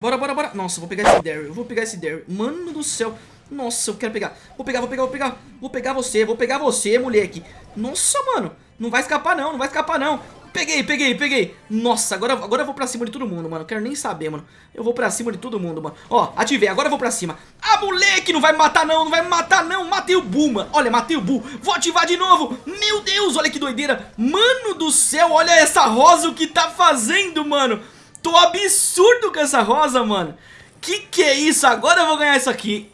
Bora, bora, bora. Nossa, vou pegar esse Daryl. Eu vou pegar esse Daryl. Mano do céu. Nossa, eu quero pegar. Vou pegar, vou pegar, vou pegar. Vou pegar você, vou pegar você, moleque. Nossa, mano. Não vai escapar não, não vai escapar não. Peguei, peguei, peguei. Nossa, agora, agora eu vou pra cima de todo mundo, mano. Quero nem saber, mano. Eu vou pra cima de todo mundo, mano. Ó, ativei, agora eu vou pra cima. Ah, moleque, não vai me matar não, não vai me matar não. Matei o Bull, mano. Olha, matei o Bull. Vou ativar de novo. Meu Deus, olha que doideira. Mano do céu, olha essa rosa o que tá fazendo, mano. Tô absurdo com essa rosa, mano. Que que é isso? Agora eu vou ganhar isso aqui.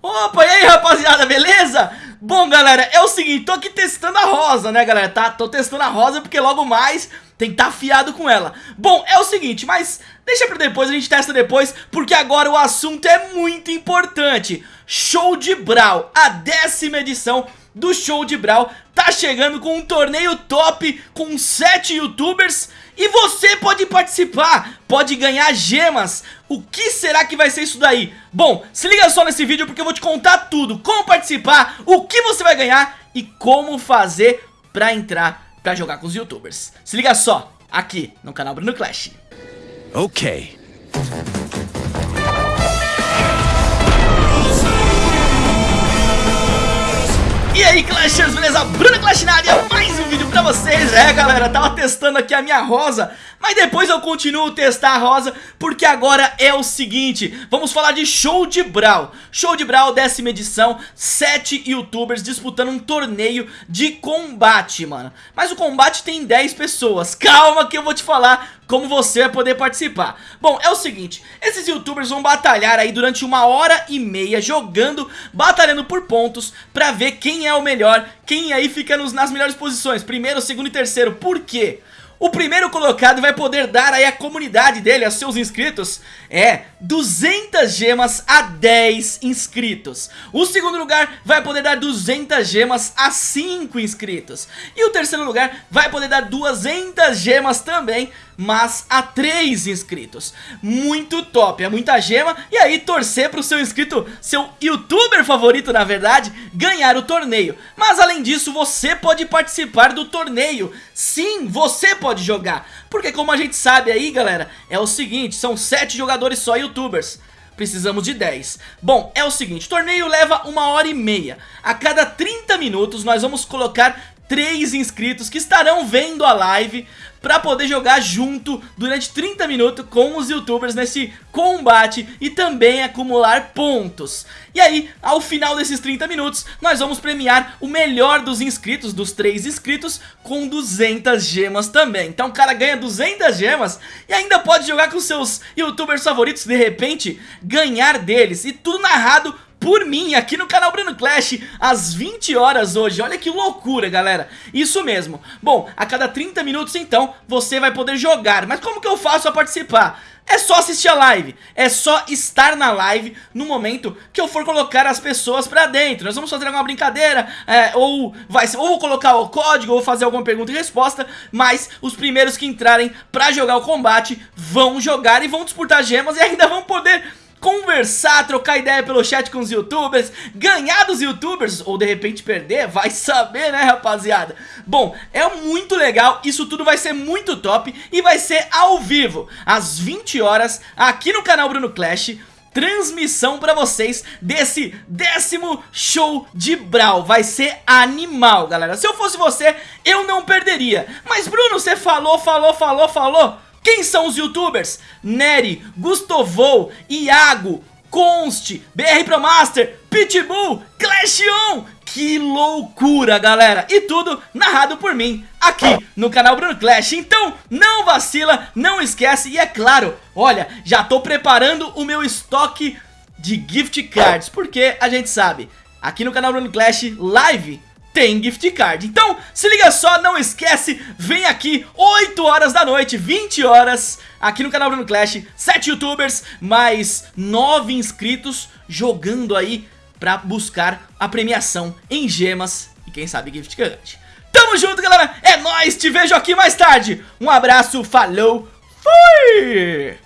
Opa, e aí, rapaziada, beleza? Bom, galera, é o seguinte, tô aqui testando a rosa, né, galera? Tá, tô testando a rosa porque logo mais tem que tá afiado com ela. Bom, é o seguinte, mas deixa pra depois, a gente testa depois, porque agora o assunto é muito importante. Show de Brawl, a décima edição do Show de Brawl tá chegando com um torneio top com 7 youtubers e você pode participar, pode ganhar gemas. O que será que vai ser isso daí? Bom, se liga só nesse vídeo porque eu vou te contar tudo, como participar, o que você vai ganhar e como fazer pra entrar pra jogar com os youtubers. Se liga só, aqui no canal Bruno Clash. Ok. Beleza? Bruno Clash na área, mais um vídeo pra vocês. É galera, tava testando aqui a minha rosa Mas depois eu continuo testar a rosa Porque agora é o seguinte Vamos falar de Show de Brawl Show de Brawl, décima edição Sete youtubers disputando um torneio de combate, mano. Mas o combate tem 10 pessoas. Calma que eu vou te falar como você vai poder participar Bom, é o seguinte, esses youtubers vão batalhar aí durante uma hora e meia jogando, batalhando por pontos Pra ver quem é o melhor, quem aí fica nos, nas melhores posições Primeiro, segundo e terceiro, por quê? O primeiro colocado vai poder dar aí a comunidade dele, aos seus inscritos, é 200 gemas a 10 inscritos. O segundo lugar vai poder dar 200 gemas a 5 inscritos. E o terceiro lugar vai poder dar 200 gemas também, mas a 3 inscritos. Muito top, é muita gema. E aí torcer pro seu inscrito, seu youtuber favorito na verdade, ganhar o torneio. Mas além disso, você pode participar do torneio. Sim, você pode jogar. Porque como a gente sabe aí, galera, é o seguinte, são 7 jogadores só youtubers precisamos de 10 Bom, é o seguinte, o torneio leva uma hora e meia A cada 30 minutos nós vamos colocar três inscritos que estarão vendo a live para poder jogar junto durante 30 minutos com os youtubers nesse combate e também acumular pontos. E aí, ao final desses 30 minutos, nós vamos premiar o melhor dos inscritos, dos três inscritos, com 200 gemas também. Então o cara ganha 200 gemas e ainda pode jogar com seus youtubers favoritos, de repente ganhar deles. E tudo narrado por mim aqui no canal Bruno Clash às 20 horas hoje. Olha que loucura, galera. Isso mesmo. Bom, a cada 30 minutos então você vai poder jogar. Mas como que eu faço a participar? É só assistir a live, é só estar na live no momento que eu for colocar as pessoas pra dentro Nós vamos fazer alguma brincadeira, é, ou, vai, ou vou colocar o código, ou fazer alguma pergunta e resposta Mas os primeiros que entrarem pra jogar o combate vão jogar e vão disputar gemas e ainda vão poder conversar, trocar ideia pelo chat com os youtubers, ganhar dos youtubers, ou de repente perder, vai saber né rapaziada Bom, é muito legal, isso tudo vai ser muito top e vai ser ao vivo, às 20 horas, aqui no canal Bruno Clash transmissão pra vocês desse décimo show de Brawl. Vai ser animal, galera. Se eu fosse você, eu não perderia. Mas, Bruno, você falou, falou, falou, falou. Quem são os youtubers? Nery, Gustovou, Iago, Const, BR Pro Master, Pitbull, Clash On. Que loucura, galera! E tudo narrado por mim, aqui no canal Bruno Clash. Então, não vacila, não esquece. E é claro, olha, já tô preparando o meu estoque de gift cards. Porque a gente sabe, aqui no canal Bruno Clash, live tem gift card. Então, se liga só, não esquece, vem aqui 8 horas da noite, 20 horas, aqui no canal Bruno Clash, 7 youtubers, mais 9 inscritos jogando aí pra buscar a premiação em gemas e quem sabe gift card. Tamo junto, galera, é nóis, te vejo aqui mais tarde. Um abraço, falou, fui!